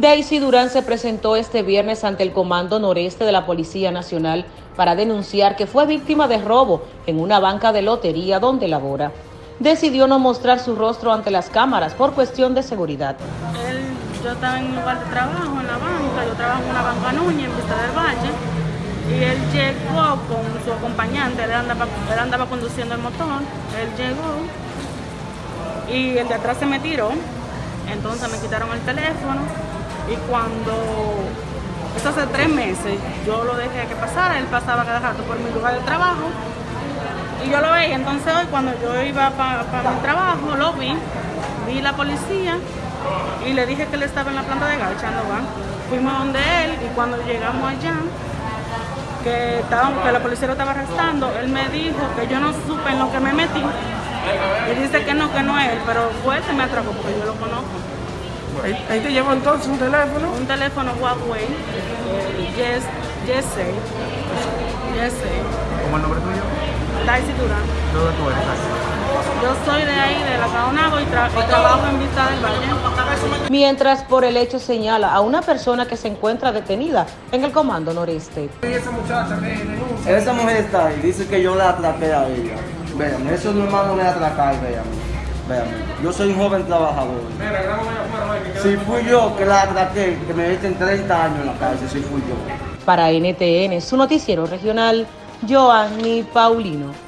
Daisy Durán se presentó este viernes ante el Comando Noreste de la Policía Nacional para denunciar que fue víctima de robo en una banca de lotería donde labora. Decidió no mostrar su rostro ante las cámaras por cuestión de seguridad. Él, yo estaba en un lugar de trabajo en la banca, yo trabajo en una banca Núñez en Vista del Valle y él llegó con su acompañante, él andaba, él andaba conduciendo el motor, él llegó y el de atrás se me tiró, entonces me quitaron el teléfono y cuando, eso hace tres meses, yo lo dejé que pasara, él pasaba cada rato por mi lugar de trabajo y yo lo veía. Entonces hoy cuando yo iba para mi trabajo, lo vi, vi la policía y le dije que él estaba en la planta de gas echando. Fuimos donde él y cuando llegamos allá, que, que la policía lo estaba arrestando, él me dijo que yo no supe en lo que me metí. Y dice que no, que no es él, pero fue él que me atrapó porque yo lo conozco. Ahí, te llevó entonces un teléfono. Un teléfono Huawei, yes, yes, yes, ¿Cómo el nombre tuyo? Daisy Durán. ¿Dónde tú eres, Daisy? Yo soy de ahí, de la Caonago, y, tra y trabajo en Vista del Valle. Mientras por el hecho señala a una persona que se encuentra detenida en el Comando Noreste. ¿Y esa muchacha que denuncia? Esa mujer está ahí, dice que yo la atraqué a ella. Véame, eso no es malo de atracar, véame. Véame, yo soy un joven trabajador. Si fui yo que la atraqué, que me meten 30 años en la cárcel, si fui yo. Para NTN, su noticiero regional, Joanny Paulino.